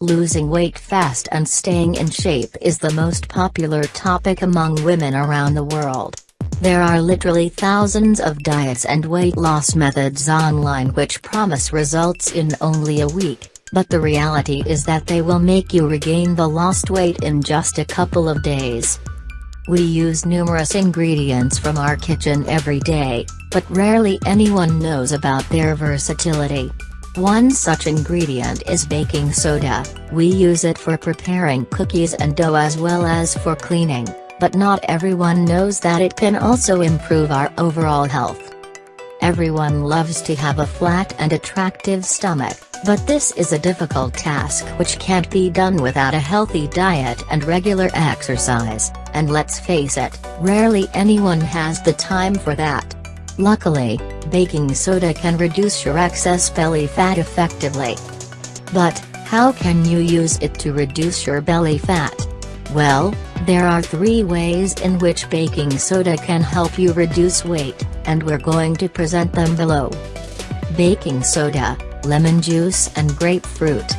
Losing weight fast and staying in shape is the most popular topic among women around the world. There are literally thousands of diets and weight loss methods online which promise results in only a week, but the reality is that they will make you regain the lost weight in just a couple of days. We use numerous ingredients from our kitchen every day, but rarely anyone knows about their versatility. One such ingredient is baking soda, we use it for preparing cookies and dough as well as for cleaning, but not everyone knows that it can also improve our overall health. Everyone loves to have a flat and attractive stomach, but this is a difficult task which can't be done without a healthy diet and regular exercise, and let's face it, rarely anyone has the time for that. Luckily, baking soda can reduce your excess belly fat effectively. But, how can you use it to reduce your belly fat? Well, there are three ways in which baking soda can help you reduce weight, and we're going to present them below. Baking soda, lemon juice and grapefruit.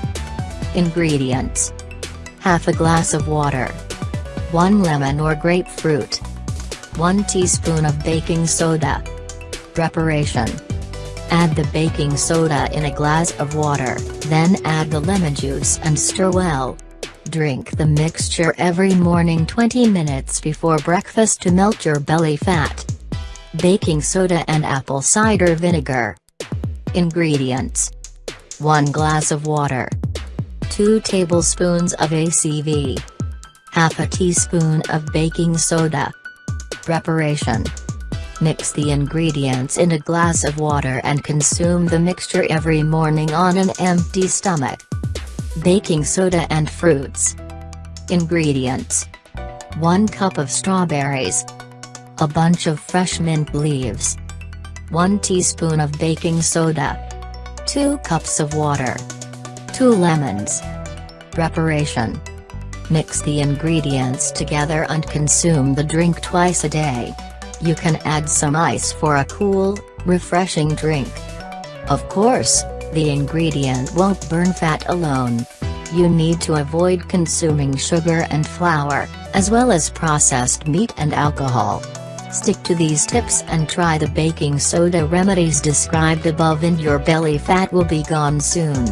Ingredients. Half a glass of water. 1 lemon or grapefruit. 1 teaspoon of baking soda. Preparation. Add the baking soda in a glass of water, then add the lemon juice and stir well. Drink the mixture every morning 20 minutes before breakfast to melt your belly fat. Baking soda and apple cider vinegar. Ingredients. 1 glass of water. 2 tablespoons of ACV. Half a teaspoon of baking soda. Preparation. Mix the ingredients in a glass of water and consume the mixture every morning on an empty stomach. Baking soda and fruits. Ingredients. 1 cup of strawberries. A bunch of fresh mint leaves. 1 teaspoon of baking soda. 2 cups of water. 2 lemons. Preparation. Mix the ingredients together and consume the drink twice a day. You can add some ice for a cool, refreshing drink. Of course, the ingredient won't burn fat alone. You need to avoid consuming sugar and flour, as well as processed meat and alcohol. Stick to these tips and try the baking soda remedies described above and your belly fat will be gone soon.